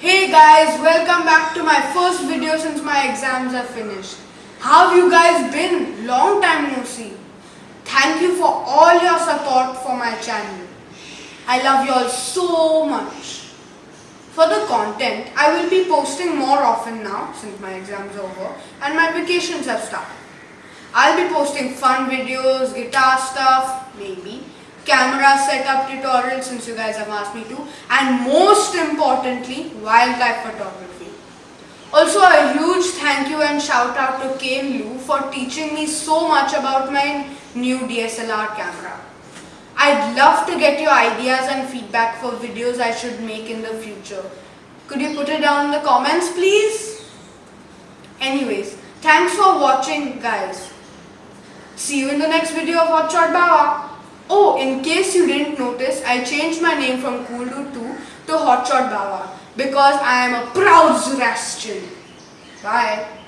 Hey guys, welcome back to my first video since my exams are finished. How have you guys been? Long time no see. Thank you for all your support for my channel. I love you all so much. For the content, I will be posting more often now since my exams are over and my vacations have started. I'll be posting fun videos, guitar stuff, maybe, camera setup tutorials since you guys have asked me to and most importantly wildlife photography. Also a huge thank you and shout out to Kane Lu for teaching me so much about my new DSLR camera. I'd love to get your ideas and feedback for videos I should make in the future. Could you put it down in the comments please? Anyways, thanks for watching guys. See you in the next video of Hotshot Bawa. Oh, in case you didn't notice, I changed my name from 2 to Hotshot Bawa because I am a proud Zoroastrian. Bye.